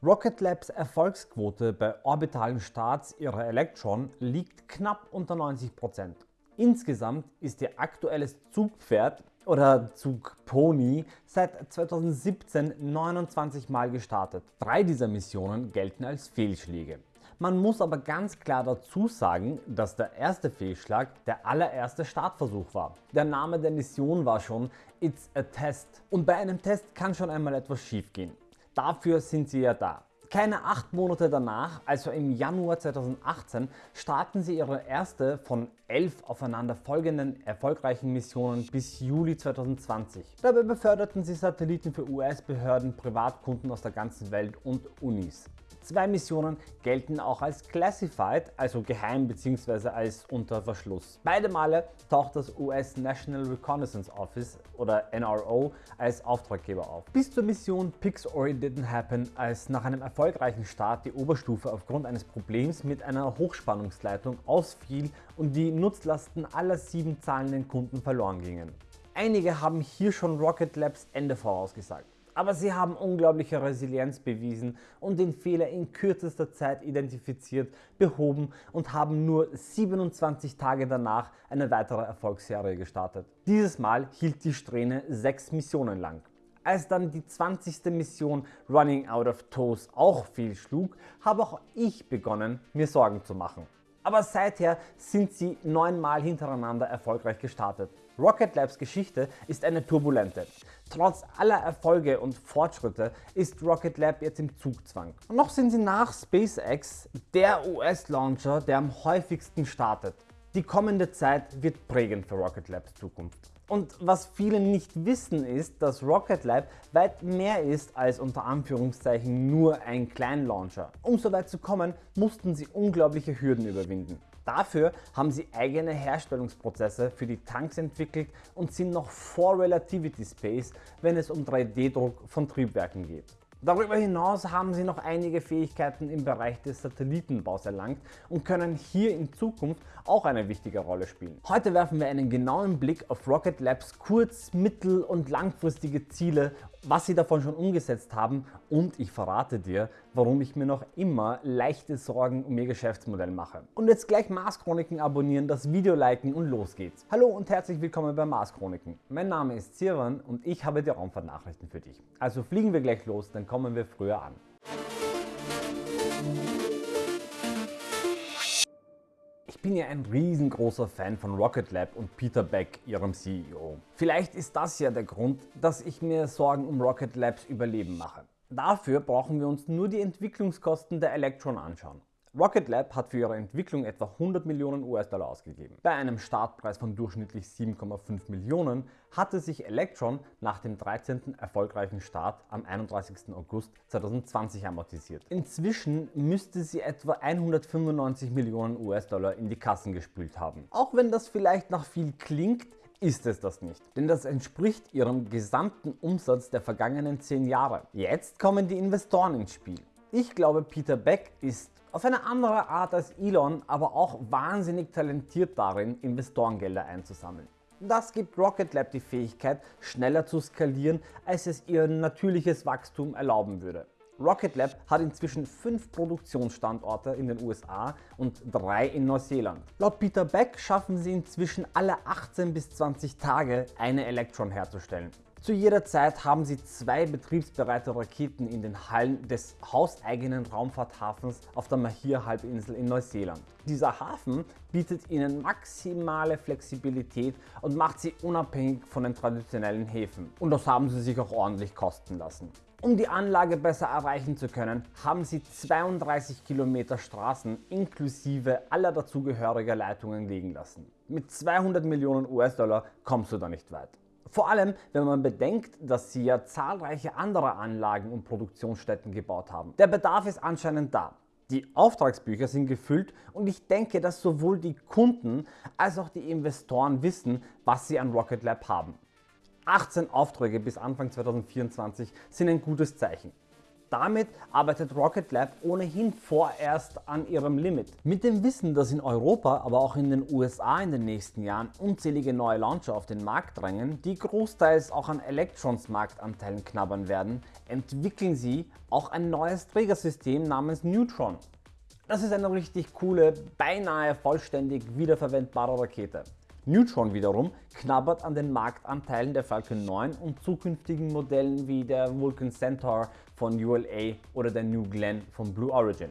Rocket Labs Erfolgsquote bei orbitalen Starts ihrer Electron liegt knapp unter 90%. Insgesamt ist ihr aktuelles Zugpferd oder Zugpony seit 2017 29 Mal gestartet. Drei dieser Missionen gelten als Fehlschläge. Man muss aber ganz klar dazu sagen, dass der erste Fehlschlag der allererste Startversuch war. Der Name der Mission war schon It's a Test und bei einem Test kann schon einmal etwas schief gehen. Dafür sind sie ja da. Keine acht Monate danach, also im Januar 2018, starten sie ihre erste von elf aufeinander folgenden erfolgreichen Missionen bis Juli 2020. Dabei beförderten sie Satelliten für US-Behörden, Privatkunden aus der ganzen Welt und Unis. Zwei Missionen gelten auch als Classified, also geheim bzw. als unter Verschluss. Beide Male taucht das US National Reconnaissance Office oder NRO als Auftraggeber auf. Bis zur Mission Pixory Didn't Happen, als nach einem erfolgreichen Start die Oberstufe aufgrund eines Problems mit einer Hochspannungsleitung ausfiel und die Nutzlasten aller sieben zahlenden Kunden verloren gingen. Einige haben hier schon Rocket Labs Ende vorausgesagt aber sie haben unglaubliche Resilienz bewiesen und den Fehler in kürzester Zeit identifiziert, behoben und haben nur 27 Tage danach eine weitere Erfolgsserie gestartet. Dieses Mal hielt die Strähne sechs Missionen lang. Als dann die 20. Mission Running Out of Toes auch fehlschlug, habe auch ich begonnen mir Sorgen zu machen. Aber seither sind sie neunmal hintereinander erfolgreich gestartet. Rocket Labs Geschichte ist eine turbulente. Trotz aller Erfolge und Fortschritte ist Rocket Lab jetzt im Zugzwang. Und noch sind sie nach SpaceX der US-Launcher, der am häufigsten startet. Die kommende Zeit wird prägend für Rocket Labs Zukunft. Und was viele nicht wissen ist, dass Rocket Lab weit mehr ist als unter Anführungszeichen nur ein Kleinlauncher. Um so weit zu kommen, mussten sie unglaubliche Hürden überwinden. Dafür haben sie eigene Herstellungsprozesse für die Tanks entwickelt und sind noch vor Relativity Space, wenn es um 3D-Druck von Triebwerken geht. Darüber hinaus haben sie noch einige Fähigkeiten im Bereich des Satellitenbaus erlangt und können hier in Zukunft auch eine wichtige Rolle spielen. Heute werfen wir einen genauen Blick auf Rocket Labs kurz-, mittel- und langfristige Ziele was sie davon schon umgesetzt haben und ich verrate dir, warum ich mir noch immer leichte Sorgen um ihr Geschäftsmodell mache. Und jetzt gleich Mars Chroniken abonnieren, das Video liken und los geht's. Hallo und herzlich willkommen bei Mars Chroniken. Mein Name ist Sirwan und ich habe die Raumfahrtnachrichten für dich. Also fliegen wir gleich los, dann kommen wir früher an. Ich bin ja ein riesengroßer Fan von Rocket Lab und Peter Beck, ihrem CEO. Vielleicht ist das ja der Grund, dass ich mir Sorgen um Rocket Labs Überleben mache. Dafür brauchen wir uns nur die Entwicklungskosten der Electron anschauen. Rocket Lab hat für ihre Entwicklung etwa 100 Millionen US-Dollar ausgegeben. Bei einem Startpreis von durchschnittlich 7,5 Millionen hatte sich Electron nach dem 13. erfolgreichen Start am 31. August 2020 amortisiert. Inzwischen müsste sie etwa 195 Millionen US-Dollar in die Kassen gespült haben. Auch wenn das vielleicht nach viel klingt, ist es das nicht, denn das entspricht ihrem gesamten Umsatz der vergangenen 10 Jahre. Jetzt kommen die Investoren ins Spiel. Ich glaube Peter Beck ist auf eine andere Art als Elon, aber auch wahnsinnig talentiert darin, Investorengelder einzusammeln. Das gibt Rocket Lab die Fähigkeit, schneller zu skalieren, als es ihr natürliches Wachstum erlauben würde. Rocket Lab hat inzwischen fünf Produktionsstandorte in den USA und drei in Neuseeland. Laut Peter Beck schaffen sie inzwischen alle 18 bis 20 Tage eine Electron herzustellen. Zu jeder Zeit haben sie zwei betriebsbereite Raketen in den Hallen des hauseigenen Raumfahrthafens auf der Mahir-Halbinsel in Neuseeland. Dieser Hafen bietet ihnen maximale Flexibilität und macht sie unabhängig von den traditionellen Häfen. Und das haben sie sich auch ordentlich kosten lassen. Um die Anlage besser erreichen zu können, haben sie 32 Kilometer Straßen inklusive aller dazugehöriger Leitungen liegen lassen. Mit 200 Millionen US-Dollar kommst du da nicht weit. Vor allem, wenn man bedenkt, dass sie ja zahlreiche andere Anlagen und Produktionsstätten gebaut haben. Der Bedarf ist anscheinend da. Die Auftragsbücher sind gefüllt und ich denke, dass sowohl die Kunden als auch die Investoren wissen, was sie an Rocket Lab haben. 18 Aufträge bis Anfang 2024 sind ein gutes Zeichen. Damit arbeitet Rocket Lab ohnehin vorerst an ihrem Limit. Mit dem Wissen, dass in Europa, aber auch in den USA in den nächsten Jahren unzählige neue Launcher auf den Markt drängen, die großteils auch an Electrons Marktanteilen knabbern werden, entwickeln sie auch ein neues Trägersystem namens Neutron. Das ist eine richtig coole, beinahe vollständig wiederverwendbare Rakete. Neutron wiederum knabbert an den Marktanteilen der Falcon 9 und zukünftigen Modellen wie der Vulcan Centaur von ULA oder der New Glenn von Blue Origin.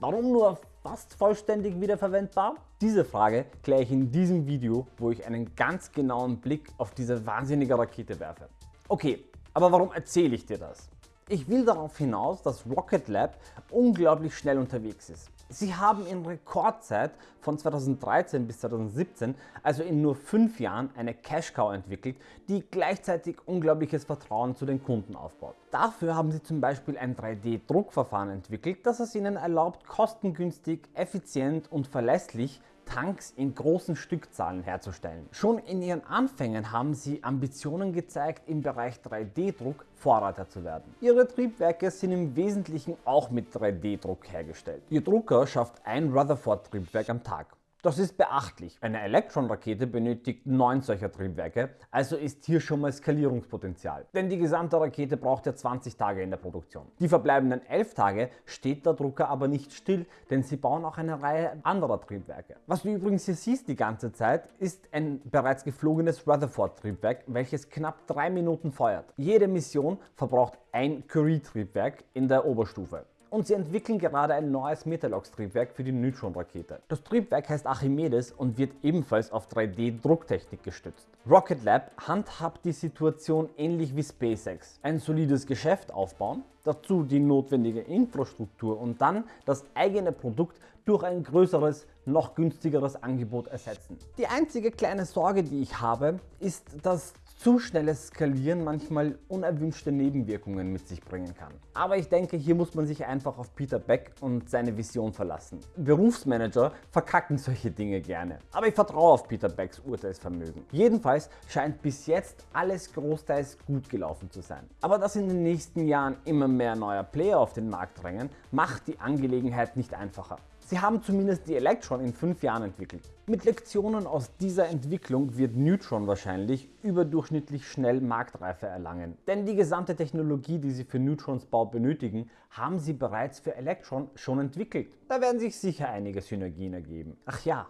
Warum nur fast vollständig wiederverwendbar? Diese Frage kläre ich in diesem Video, wo ich einen ganz genauen Blick auf diese wahnsinnige Rakete werfe. Okay, aber warum erzähle ich dir das? Ich will darauf hinaus, dass Rocket Lab unglaublich schnell unterwegs ist. Sie haben in Rekordzeit von 2013 bis 2017, also in nur 5 Jahren, eine Cash Cow entwickelt, die gleichzeitig unglaubliches Vertrauen zu den Kunden aufbaut. Dafür haben sie zum Beispiel ein 3D-Druckverfahren entwickelt, das es ihnen erlaubt, kostengünstig, effizient und verlässlich Tanks in großen Stückzahlen herzustellen. Schon in ihren Anfängen haben sie Ambitionen gezeigt, im Bereich 3D-Druck Vorreiter zu werden. Ihre Triebwerke sind im Wesentlichen auch mit 3D-Druck hergestellt. Ihr Drucker schafft ein Rutherford-Triebwerk am Tag. Das ist beachtlich. Eine Electron-Rakete benötigt 9 solcher Triebwerke, also ist hier schon mal Skalierungspotenzial. Denn die gesamte Rakete braucht ja 20 Tage in der Produktion. Die verbleibenden 11 Tage steht der Drucker aber nicht still, denn sie bauen auch eine Reihe anderer Triebwerke. Was du übrigens hier siehst die ganze Zeit, ist ein bereits geflogenes Rutherford-Triebwerk, welches knapp 3 Minuten feuert. Jede Mission verbraucht ein Curie-Triebwerk in der Oberstufe und sie entwickeln gerade ein neues Metalox-Triebwerk für die Neutron-Rakete. Das Triebwerk heißt Archimedes und wird ebenfalls auf 3D-Drucktechnik gestützt. Rocket Lab handhabt die Situation ähnlich wie SpaceX. Ein solides Geschäft aufbauen, dazu die notwendige Infrastruktur und dann das eigene Produkt durch ein größeres, noch günstigeres Angebot ersetzen. Die einzige kleine Sorge, die ich habe, ist, dass zu schnelles Skalieren manchmal unerwünschte Nebenwirkungen mit sich bringen kann. Aber ich denke, hier muss man sich einfach auf Peter Beck und seine Vision verlassen. Berufsmanager verkacken solche Dinge gerne. Aber ich vertraue auf Peter Becks Urteilsvermögen. Jedenfalls scheint bis jetzt alles großteils gut gelaufen zu sein. Aber dass in den nächsten Jahren immer mehr neuer Player auf den Markt drängen, macht die Angelegenheit nicht einfacher. Sie haben zumindest die Electron in 5 Jahren entwickelt. Mit Lektionen aus dieser Entwicklung wird Neutron wahrscheinlich überdurchschnittlich schnell Marktreife erlangen. Denn die gesamte Technologie, die Sie für Neutrons Bau benötigen, haben Sie bereits für Electron schon entwickelt. Da werden sich sicher einige Synergien ergeben. Ach ja,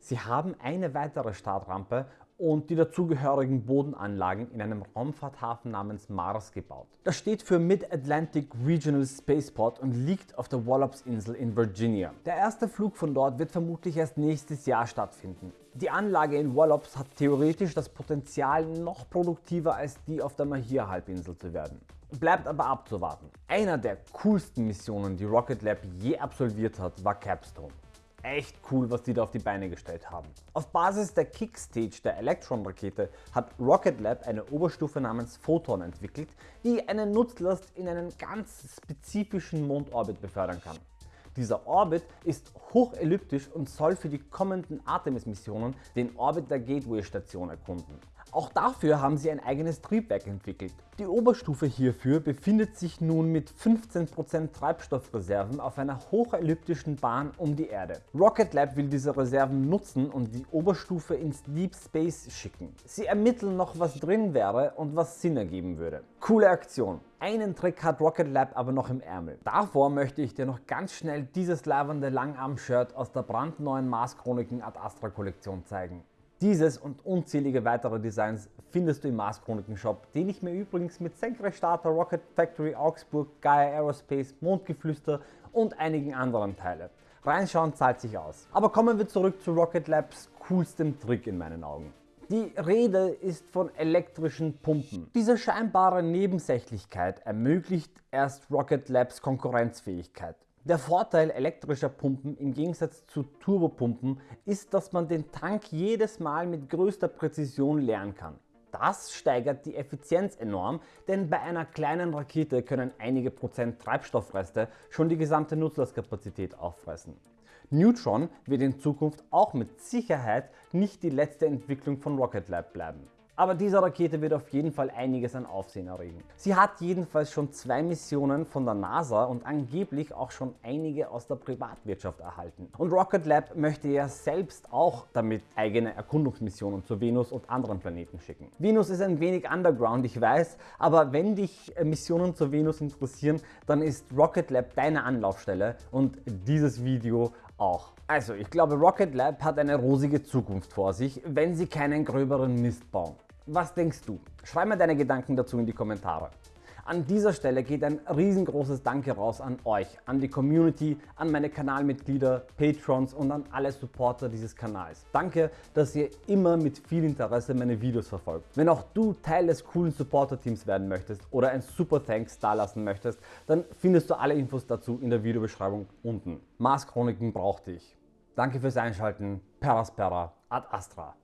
Sie haben eine weitere Startrampe und die dazugehörigen Bodenanlagen in einem Raumfahrthafen namens Mars gebaut. Das steht für Mid-Atlantic Regional Spaceport und liegt auf der Wallops Insel in Virginia. Der erste Flug von dort wird vermutlich erst nächstes Jahr stattfinden. Die Anlage in Wallops hat theoretisch das Potenzial noch produktiver als die auf der Mahia Halbinsel zu werden. Bleibt aber abzuwarten. Einer der coolsten Missionen die Rocket Lab je absolviert hat war Capstone echt cool, was die da auf die Beine gestellt haben. Auf Basis der Kickstage der Electron-Rakete hat Rocket Lab eine Oberstufe namens Photon entwickelt, die eine Nutzlast in einen ganz spezifischen Mondorbit befördern kann. Dieser Orbit ist hochelliptisch und soll für die kommenden Artemis-Missionen den Orbit der Gateway-Station erkunden. Auch dafür haben sie ein eigenes Triebwerk entwickelt. Die Oberstufe hierfür befindet sich nun mit 15% Treibstoffreserven auf einer hochelliptischen Bahn um die Erde. Rocket Lab will diese Reserven nutzen und die Oberstufe ins Deep Space schicken. Sie ermitteln noch was drin wäre und was Sinn ergeben würde. Coole Aktion. Einen Trick hat Rocket Lab aber noch im Ärmel. Davor möchte ich dir noch ganz schnell dieses lavende Langarm-Shirt aus der brandneuen Mars Chroniken Ad Astra Kollektion zeigen. Dieses und unzählige weitere Designs findest du im Mars Chroniken Shop, den ich mir übrigens mit Senkrechtstarter, Rocket Factory Augsburg, Gaia Aerospace, Mondgeflüster und einigen anderen teile. Reinschauen zahlt sich aus. Aber kommen wir zurück zu Rocket Labs coolstem Trick in meinen Augen. Die Rede ist von elektrischen Pumpen. Diese scheinbare Nebensächlichkeit ermöglicht erst Rocket Labs Konkurrenzfähigkeit. Der Vorteil elektrischer Pumpen im Gegensatz zu Turbopumpen ist, dass man den Tank jedes Mal mit größter Präzision leeren kann. Das steigert die Effizienz enorm, denn bei einer kleinen Rakete können einige Prozent Treibstoffreste schon die gesamte Nutzlastkapazität auffressen. Neutron wird in Zukunft auch mit Sicherheit nicht die letzte Entwicklung von Rocket Lab bleiben. Aber diese Rakete wird auf jeden Fall einiges an Aufsehen erregen. Sie hat jedenfalls schon zwei Missionen von der NASA und angeblich auch schon einige aus der Privatwirtschaft erhalten. Und Rocket Lab möchte ja selbst auch damit eigene Erkundungsmissionen zur Venus und anderen Planeten schicken. Venus ist ein wenig underground, ich weiß, aber wenn dich Missionen zur Venus interessieren, dann ist Rocket Lab deine Anlaufstelle und dieses Video auch. Also ich glaube Rocket Lab hat eine rosige Zukunft vor sich, wenn sie keinen gröberen Mist bauen. Was denkst du? Schreib mir deine Gedanken dazu in die Kommentare. An dieser Stelle geht ein riesengroßes Danke raus an euch, an die Community, an meine Kanalmitglieder, Patrons und an alle Supporter dieses Kanals. Danke, dass ihr immer mit viel Interesse meine Videos verfolgt. Wenn auch du Teil des coolen Supporter-Teams werden möchtest oder ein Super Thanks dalassen möchtest, dann findest du alle Infos dazu in der Videobeschreibung unten. Mars Chroniken braucht dich. Danke fürs Einschalten. Peraspera ad Astra.